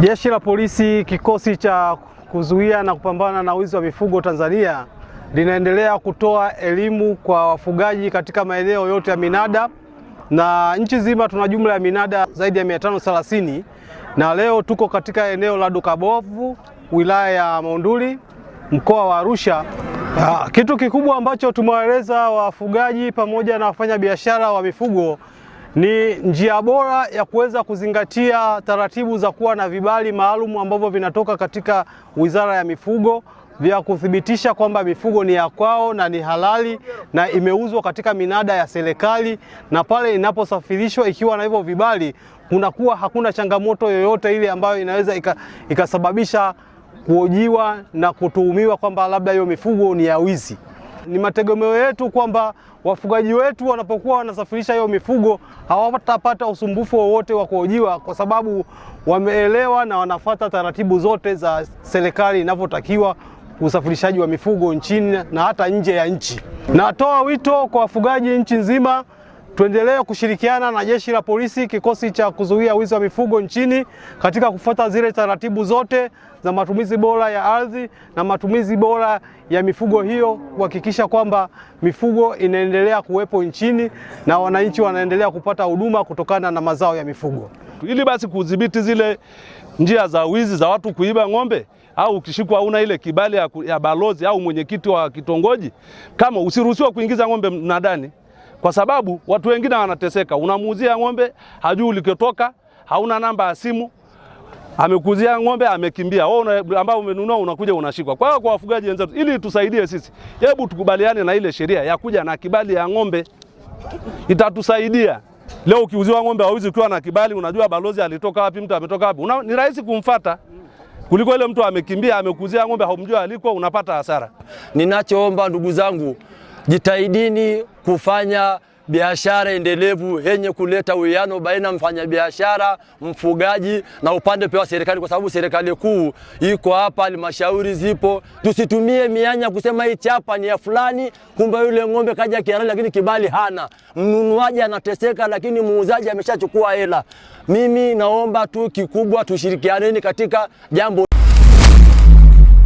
Jeshi la Polisi kikosi cha kuzuia na kupambana na wizi wa mifugo Tanzania linaendelea kutoa elimu kwa wafugaji katika maeneo yote ya minada, na nchi nzima tuna jumla ya minada zaidi ya 530 na leo tuko katika eneo la Dukabovu wilaya ya Monduli mkoa wa Arusha. Ah, kitu kikubwa ambacho tumewaeleza wafugaji pamoja na wafanyabiashara wa mifugo ni njia bora ya kuweza kuzingatia taratibu za kuwa na vibali maalum ambavyo vinatoka katika Wizara ya Mifugo vya kuthibitisha kwamba mifugo ni ya kwao na ni halali na imeuzwa katika minada ya serikali, na pale inaposafirishwa ikiwa na hivyo vibali, kunakuwa hakuna changamoto yoyote ile ambayo inaweza ikasababisha kuojiwa na kutuhumiwa kwamba labda hiyo mifugo ni ya wizi. Ni mategemeo yetu kwamba wafugaji wetu wanapokuwa wanasafirisha hiyo mifugo hawatapata usumbufu wowote wa kuhojiwa, kwa sababu wameelewa na wanafata taratibu zote za serikali inavyotakiwa usafirishaji wa mifugo nchini na hata nje ya nchi. Natoa wito kwa wafugaji nchi nzima tuendelee kushirikiana na Jeshi la Polisi, kikosi cha kuzuia wizi wa mifugo nchini katika kufuata zile taratibu zote za matumizi bora ya ardhi na matumizi bora ya mifugo hiyo, kuhakikisha kwamba mifugo inaendelea kuwepo nchini na wananchi wanaendelea kupata huduma kutokana na mazao ya mifugo, ili basi kudhibiti zile njia za wizi za watu kuiba ng'ombe au ukishikwa una ile kibali ya, balozi au mwenyekiti wa kitongoji, kama usiruhusiwa kuingiza ng'ombe mnadani kwa sababu watu wengine wanateseka. Unamuuzia ng'ombe hajui ulikotoka, hauna namba ya simu, amekuzia ng'ombe amekimbia, wewe ambao umenunua unakuja unashikwa. Kwa hiyo kwa wafugaji wenzetu, ili tusaidie sisi, hebu tukubaliane na ile sheria ya kuja na kibali ya ng'ombe, itatusaidia. Leo ukiuziwa ng'ombe hauzi ukiwa na kibali, unajua balozi alitoka wapi, mtu ametoka wapi, ni rahisi kumfata kuliko ile mtu amekimbia amekuzia ng'ombe haumjua aliko, unapata hasara. Ninachoomba ndugu zangu, jitahidini kufanya biashara endelevu yenye kuleta uwiano baina mfanyabiashara, mfugaji na upande pia wa serikali, kwa sababu serikali kuu iko hapa, halmashauri zipo. Tusitumie mianya kusema hii chapa ni ya fulani, kumbe yule ng'ombe kaja kiarali lakini kibali hana. Mnunuaji anateseka, lakini muuzaji ameshachukua hela. Mimi naomba tu kikubwa, tushirikianeni katika jambo